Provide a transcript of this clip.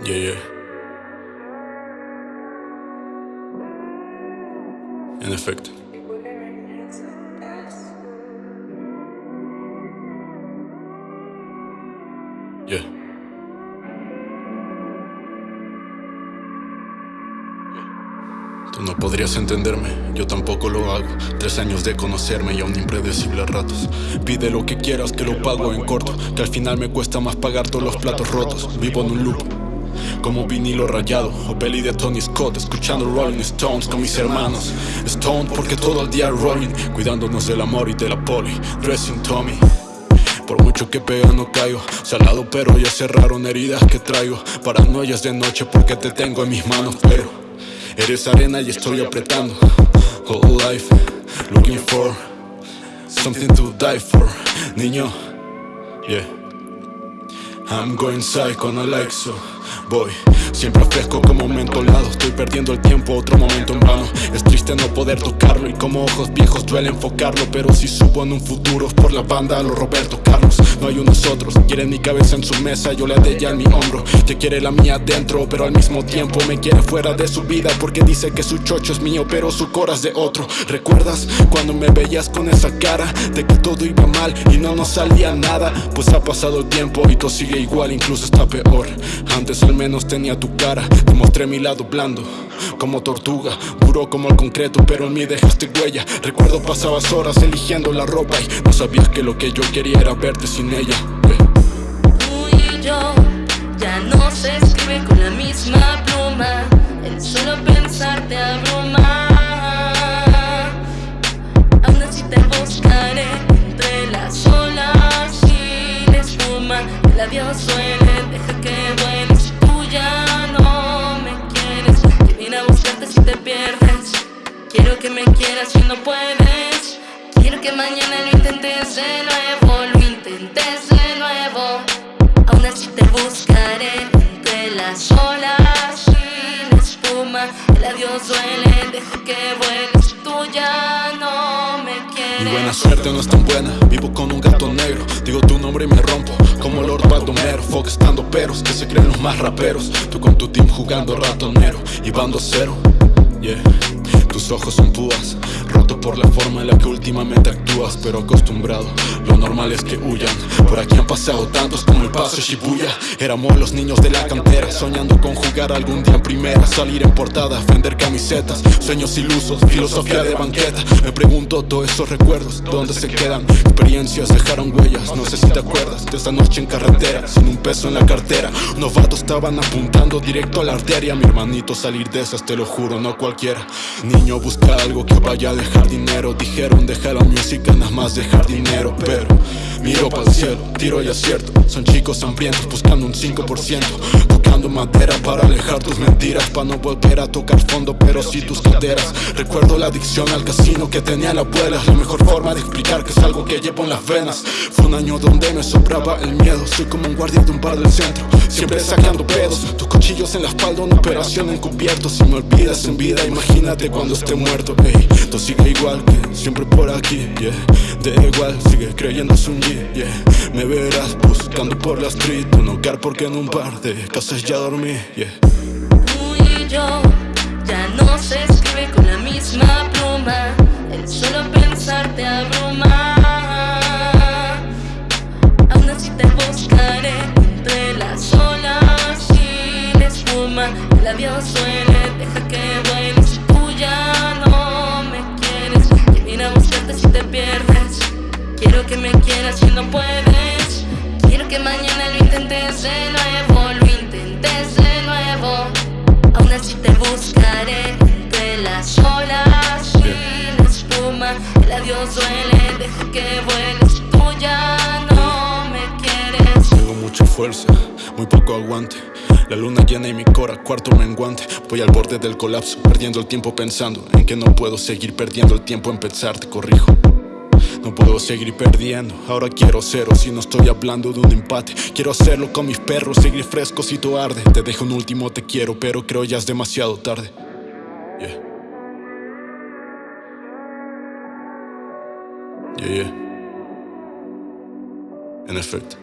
Yeah, yeah. En efecto. Yeah. Tú no podrías entenderme, yo tampoco lo hago. Tres años de conocerme y aún impredecible a ratos. Pide lo que quieras que lo pago en corto, que al final me cuesta más pagar todos los platos rotos. Vivo en un loop. Como vinilo rayado o peli de Tony Scott Escuchando Rolling Stones con mis hermanos. Stone porque todo el día rolling Cuidándonos del amor y de la poli. Dressing Tommy. Por mucho que pega no caigo. Salado pero ya cerraron heridas que traigo. Paranoias de noche porque te tengo en mis manos Pero eres arena y estoy apretando. Whole life looking for Something to die for. Niño, yeah. I'm going psycho, no like so Voy, siempre fresco como mentolado. Estoy perdiendo el tiempo, otro momento en vano. Es triste no poder tocarlo Y como ojos viejos duele enfocarlo. Pero si subo en un futuro por la banda a los Roberto Carlos. No hay unos otros, quiere mi cabeza en su mesa Yo le de ya en mi hombro, que quiere la mía dentro Pero al mismo tiempo me quiere fuera de su vida Porque dice que su chocho es mío pero su cora es de otro. ¿Recuerdas cuando me veías con esa cara? De que todo iba mal y no nos salía nada Pues ha pasado el tiempo y todo sigue igual, incluso está peor. Antes al menos tenía tu cara. Te mostré mi lado blando Como tortuga, duro como el concreto Pero en mí dejaste huella. Recuerdo pasabas horas eligiendo la ropa Y no sabías que lo que yo quería era verte sin ella. Tú y yo ya no se escribe con la misma pluma. El solo pensar te abruma Aún así te buscaré entre las olas y la espuma. El adiós quieras si no puedes Quiero que mañana lo intentes de nuevo Lo intentes de nuevo. Aún así te buscaré entre las olas y la espuma. El adiós duele, deja que vueles Tú ya no me quieres. Mi buena suerte no es tan buena Vivo con un gato negro. Digo tu nombre y me rompo como Lord Baldomero. Fox estando peros que se creen los más raperos. Tú con tu team jugando ratonero y bando cero Yeah. Tus ojos son púas Por la forma en la que últimamente actúas Pero acostumbrado, lo normal es que huyan. Por aquí han pasado tantos como el paso Shibuya. Éramos los niños de la cantera Soñando con jugar algún día en primera Salir en portada, vender camisetas Sueños ilusos, filosofía de banqueta. Me pregunto todos esos recuerdos, ¿dónde se quedan? Experiencias dejaron huellas, no sé si te acuerdas De esa noche en carretera, sin un peso en la cartera. Unos vatos estaban apuntando directo a la arteria. Mi hermanito salir de esas, te lo juro, no cualquiera. Niño busca algo que vaya a dejar dinero. Dijeron deja la música nada más dejar dinero Pero miro para el cielo, tiro y acierto. Son chicos hambrientos buscando un 5% Tocando madera para alejar tus mentiras Para no volver a tocar fondo pero sí tus caderas. Recuerdo la adicción al casino que tenía la abuela La mejor forma de explicar que es algo que llevo en las venas. Fue un año donde me sobraba el miedo Soy como un guardia de un bar del centro Siempre sacando pedos Tus cuchillos en la espalda, una operación encubierto. Si me olvidas en vida, imagínate cuando esté muerto, ey Todo sigue igual que siempre por aquí, yeah. Da igual, sigue creyendo es un yeah. Me verás buscando por la street Un hogar porque en un par de casas ya dormí, yeah. Tú y yo ya no se escribe con la misma pluma El solo pensar te abruma Aún así te buscaré entre las olas y la espuma. El adiós suele, deja que vueles ya no me quieres Que viene a buscarte si te pierdes. Quiero que me quieras si no puedes Quiero que mañana lo intentes de nuevo Lo intentes de nuevo. Aún así te buscaré entre las olas y la espuma. El adiós duele, deja que vueles. Tú ya no me quieres. Tengo mucha fuerza, muy poco aguante. La luna llena y mi cora, cuarto menguante. Voy al borde del colapso, perdiendo el tiempo pensando En que no puedo seguir perdiendo el tiempo en pensar, te corrijo no puedo seguir perdiendo, ahora quiero cero Si no estoy hablando de un empate. Quiero hacerlo con mis perros, seguir fresco si tú arde. Te dejo un último te quiero, pero creo ya es demasiado tarde. Yeah. Yeah, yeah. En efecto